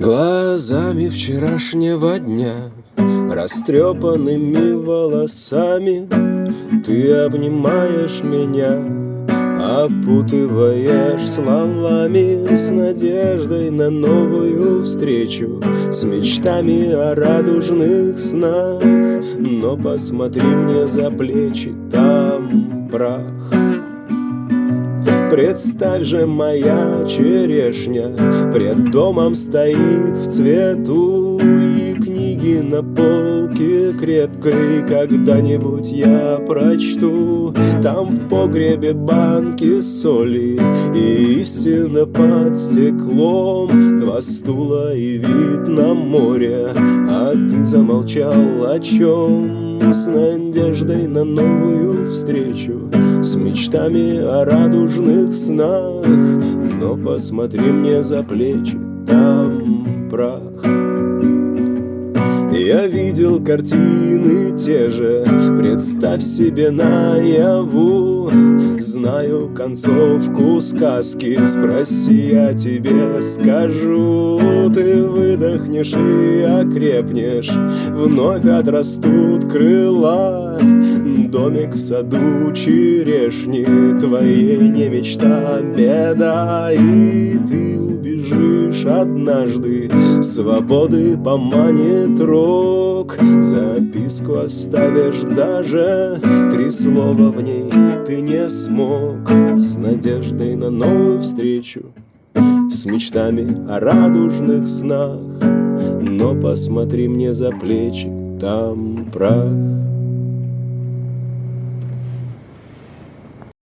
Глазами вчерашнего дня, растрепанными волосами Ты обнимаешь меня, опутываешь словами С надеждой на новую встречу, с мечтами о радужных снах. Но посмотри мне за плечи, там прах Представь же, моя черешня Пред домом стоит в цвету И книги на полке крепкой Когда-нибудь я прочту Там в погребе банки соли И истина под стеклом. Два стула и вид на море А ты замолчал о чем? С надеждой на новую встречу С мечтами о радужных снах. Но посмотри мне за плечи, там прах. Я видел те же, представь себе наяву. Знаю концовку сказки, спроси, я тебе скажу. Ты выдохнешь и окрепнешь, вновь отрастут крыла. Домик в саду черешни, твоей не мечта, беда. И ты убежишь однажды, свободы поманит рок Записку оставишь даже, три слова в ней ты не смог. С надеждой на новую встречу, с мечтами о радужных снах. Но посмотри мне за плечи, там прах